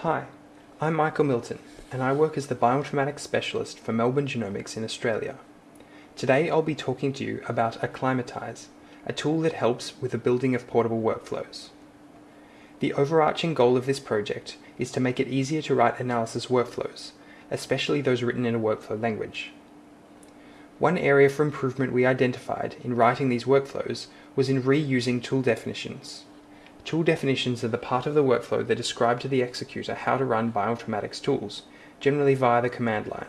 Hi, I'm Michael Milton, and I work as the bioinformatics specialist for Melbourne Genomics in Australia. Today I'll be talking to you about aCLImatise, a tool that helps with the building of portable workflows. The overarching goal of this project is to make it easier to write analysis workflows, especially those written in a workflow language. One area for improvement we identified in writing these workflows was in reusing tool definitions. Tool definitions are the part of the workflow that describe to the executor how to run bioinformatics tools, generally via the command line.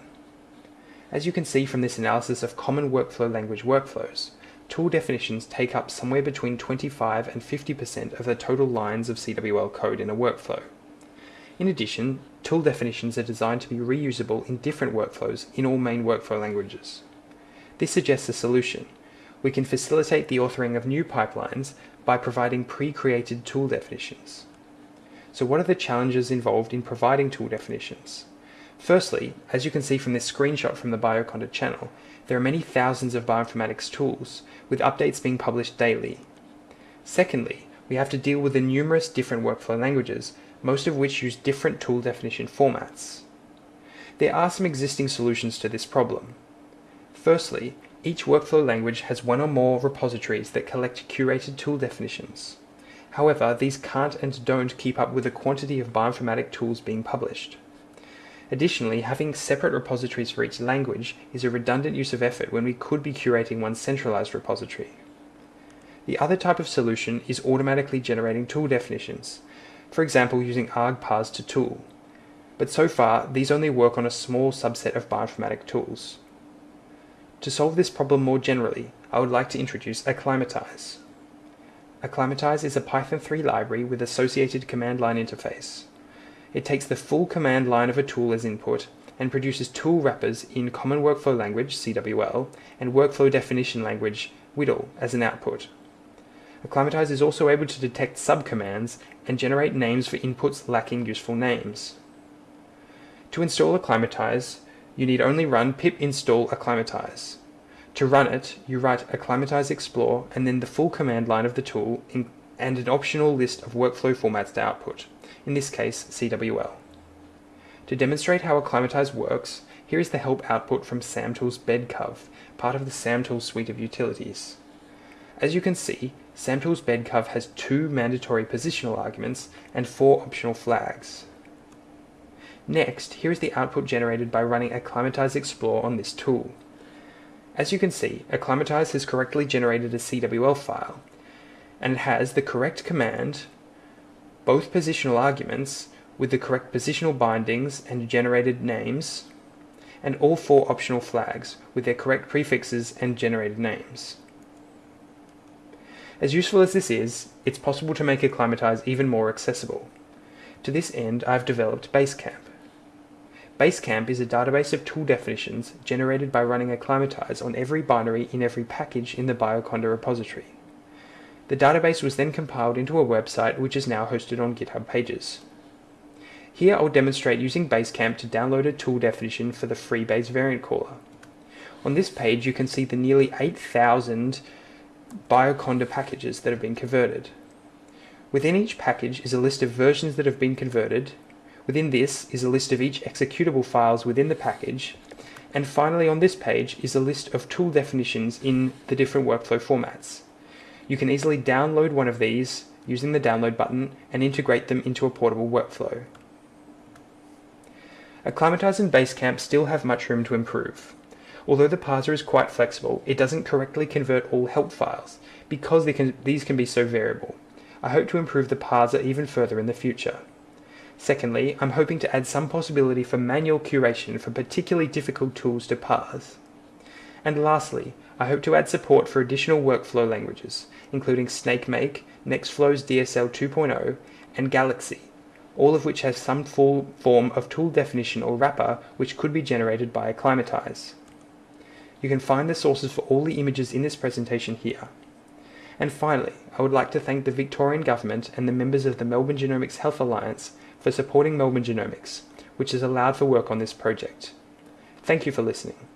As you can see from this analysis of common workflow language workflows, tool definitions take up somewhere between 25 and 50% of the total lines of CWL code in a workflow. In addition, tool definitions are designed to be reusable in different workflows in all main workflow languages. This suggests a solution. We can facilitate the authoring of new pipelines by providing pre-created tool definitions. So what are the challenges involved in providing tool definitions? Firstly, as you can see from this screenshot from the Bioconda channel, there are many thousands of bioinformatics tools, with updates being published daily. Secondly, we have to deal with the numerous different workflow languages, most of which use different tool definition formats. There are some existing solutions to this problem. Firstly, each workflow language has one or more repositories that collect curated tool definitions. However, these can't and don't keep up with the quantity of bioinformatic tools being published. Additionally, having separate repositories for each language is a redundant use of effort when we could be curating one centralized repository. The other type of solution is automatically generating tool definitions, for example using argparse2tool. But so far, these only work on a small subset of bioinformatic tools. To solve this problem more generally, I would like to introduce aCLImatise. aCLImatise is a Python 3 library with associated command line interface. It takes the full command line of a tool as input and produces tool wrappers in Common Workflow Language, CWL, and Workflow Definition Language, WDL, as an output. aCLImatise is also able to detect subcommands and generate names for inputs lacking useful names. To install aCLImatise, you need only run pip install aclimatise. To run it, you write aclimatise explore and then the full command line of the tool and an optional list of workflow formats to output, in this case CWL. To demonstrate how aclimatise works, here is the help output from SAMTools BedCov, part of the SAMTools suite of utilities. As you can see, SAMTools BedCov has two mandatory positional arguments and four optional flags. Next, here is the output generated by running aCLImatise Explore on this tool. As you can see, aCLImatise has correctly generated a CWL file, and it has the correct command, both positional arguments with the correct positional bindings and generated names, and all four optional flags with their correct prefixes and generated names. As useful as this is, it's possible to make aCLImatise even more accessible. To this end, I've developed Basecamp. Basecamp is a database of tool definitions generated by running aCLImatise on every binary in every package in the Bioconda repository. The database was then compiled into a website which is now hosted on GitHub Pages. Here I'll demonstrate using Basecamp to download a tool definition for the FreeBayes variant caller. On this page you can see the nearly 8,000 Bioconda packages that have been converted. Within each package is a list of versions that have been converted Within this is a list of each executable files within the package. And finally on this page is a list of tool definitions in the different workflow formats. You can easily download one of these using the download button and integrate them into a portable workflow. aCLImatise and Basecamp still have much room to improve. Although the parser is quite flexible, it doesn't correctly convert all help files, because can, these can be so variable. I hope to improve the parser even further in the future. Secondly, I'm hoping to add some possibility for manual curation for particularly difficult tools to parse. And lastly, I hope to add support for additional workflow languages, including SnakeMake, Nextflow's DSL 2.0, and Galaxy, all of which have some full form of tool definition or wrapper which could be generated by aCLImatise. You can find the sources for all the images in this presentation here. And finally, I would like to thank the Victorian Government and the members of the Melbourne Genomics Health Alliance for supporting Melbourne Genomics, which has allowed for work on this project. Thank you for listening.